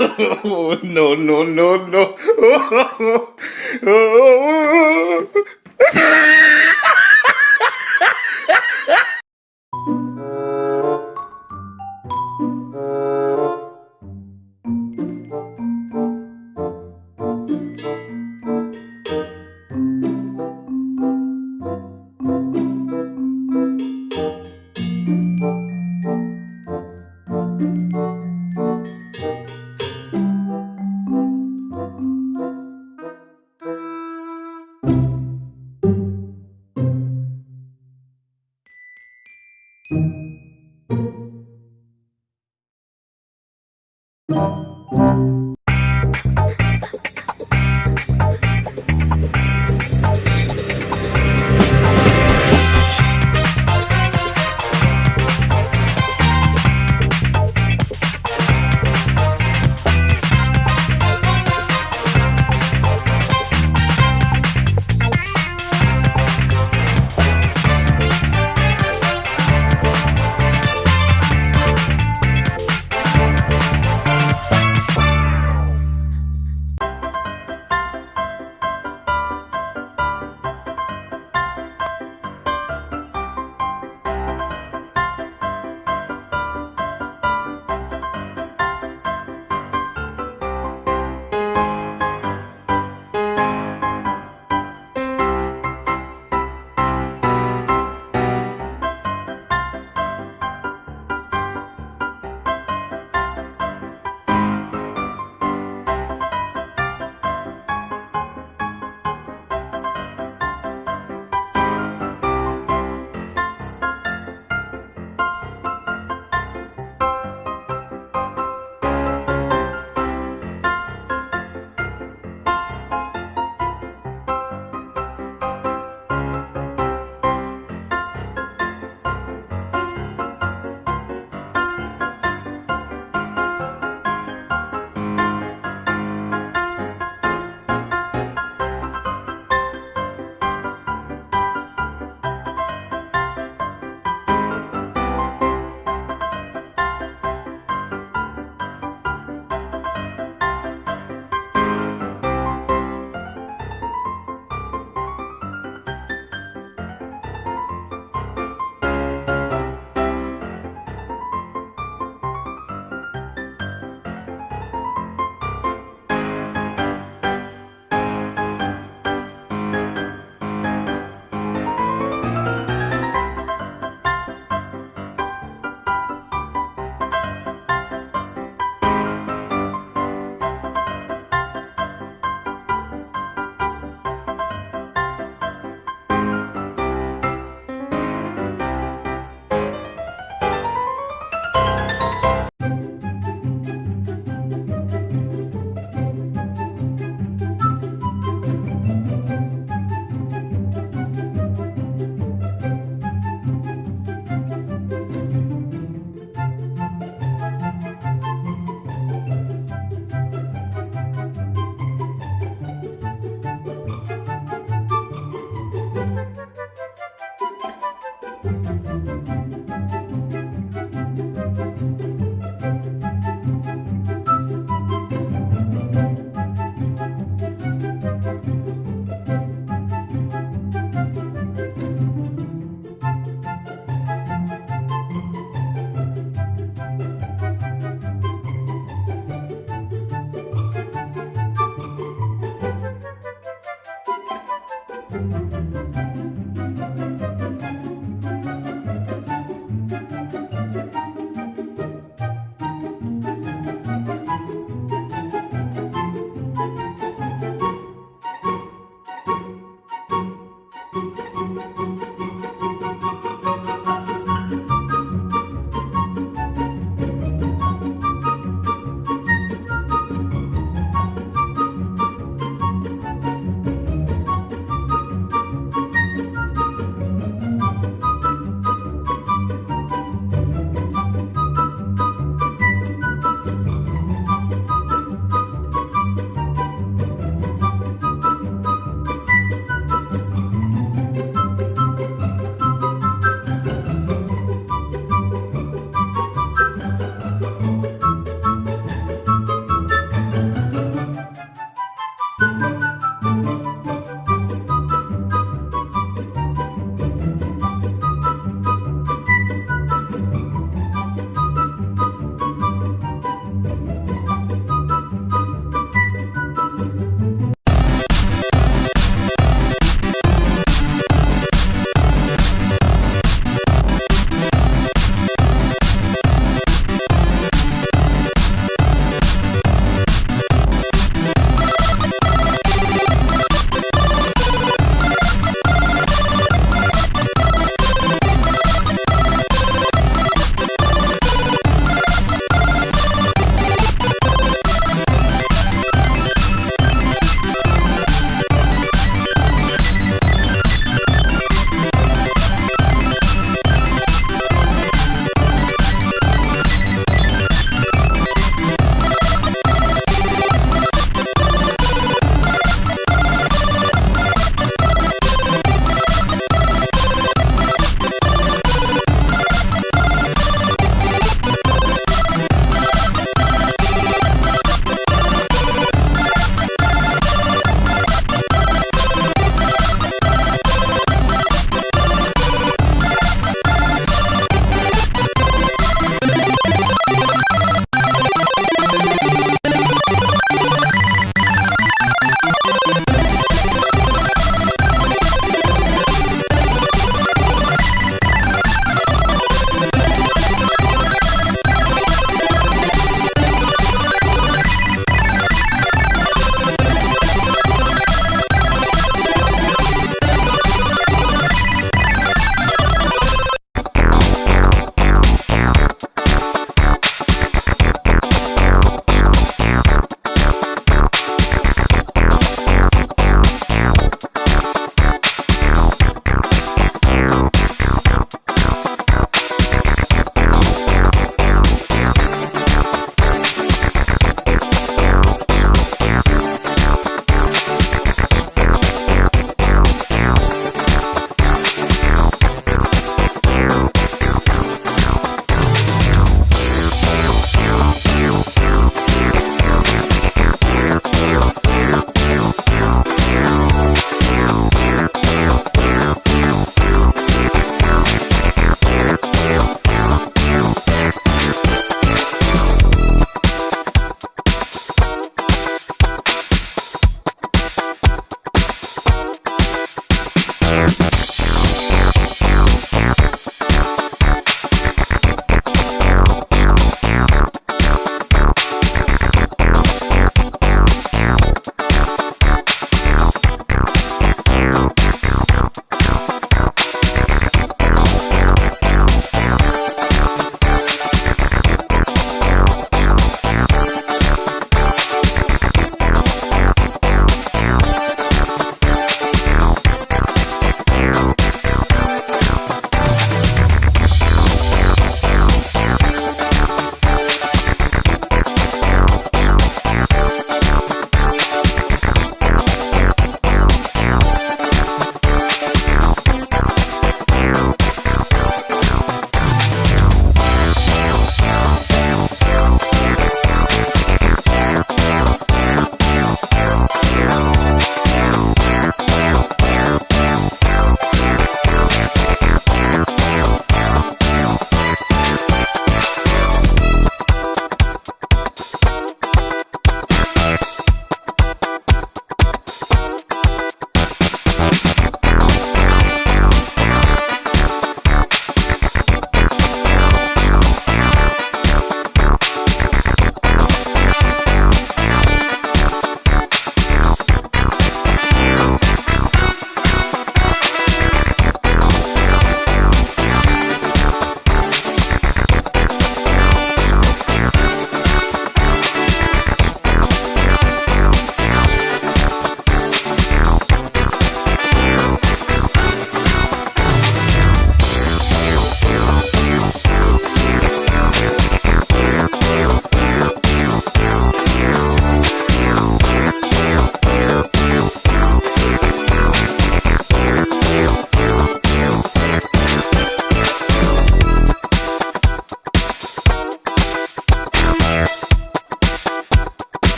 no, no, no, no.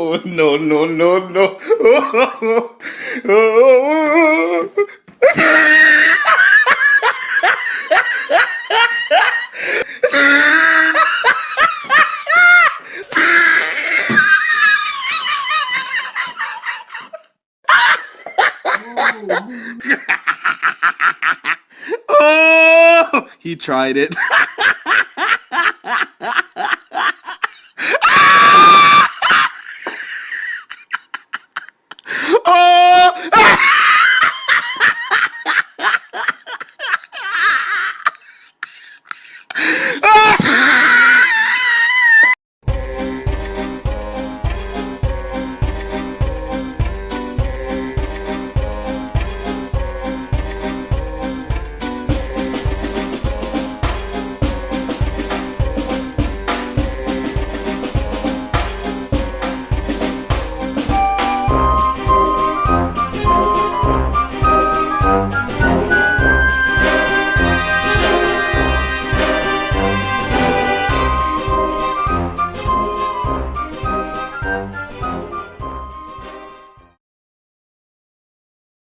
no, no, no, no. oh, he tried it.